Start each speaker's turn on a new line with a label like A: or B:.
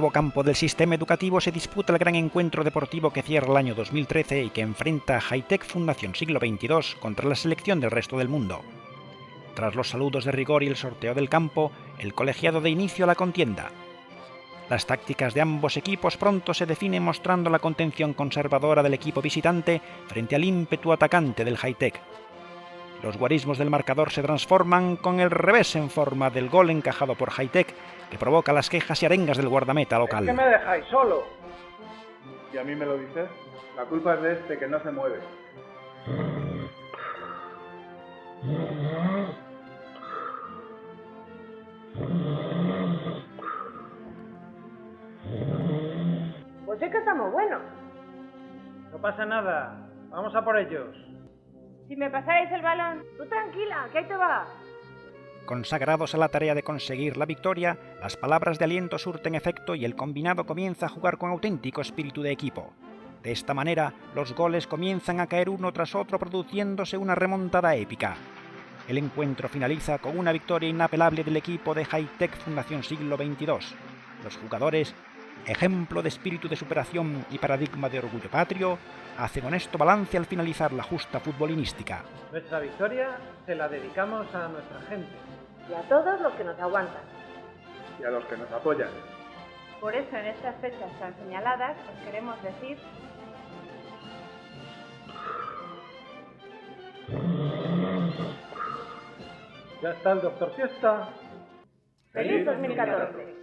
A: nuevo campo del sistema educativo se disputa el gran encuentro deportivo que cierra el año 2013 y que enfrenta a Hightech Fundación Siglo XXII contra la selección del resto del mundo. Tras los saludos de rigor y el sorteo del campo, el colegiado de inicio a la contienda. Las tácticas de ambos equipos pronto se definen mostrando la contención conservadora del equipo visitante frente al ímpetu atacante del Hightech. Los guarismos del marcador se transforman con el revés en forma del gol encajado por Hightech, que provoca las quejas y arengas del guardameta local.
B: ¿Por qué me dejáis solo?
C: ¿Y a mí me lo dices? La culpa es de este que no se mueve.
D: Pues es que estamos buenos.
B: No pasa nada. Vamos a por ellos.
D: Si me pasáis el balón, tú tranquila, que ahí te va.
A: Consagrados a la tarea de conseguir la victoria, las palabras de aliento surten efecto y el combinado comienza a jugar con auténtico espíritu de equipo. De esta manera, los goles comienzan a caer uno tras otro produciéndose una remontada épica. El encuentro finaliza con una victoria inapelable del equipo de Hightech Fundación Siglo XXII. Los jugadores, ejemplo de espíritu de superación y paradigma de orgullo patrio, hacen honesto balance al finalizar la justa futbolinística.
B: Nuestra victoria se la dedicamos a nuestra gente.
D: Y a todos los que nos aguantan.
C: Y a los que nos apoyan.
D: Por eso en estas fechas tan señaladas os queremos decir
B: Ya está el doctor Fiesta.
D: ¡Feliz 2014!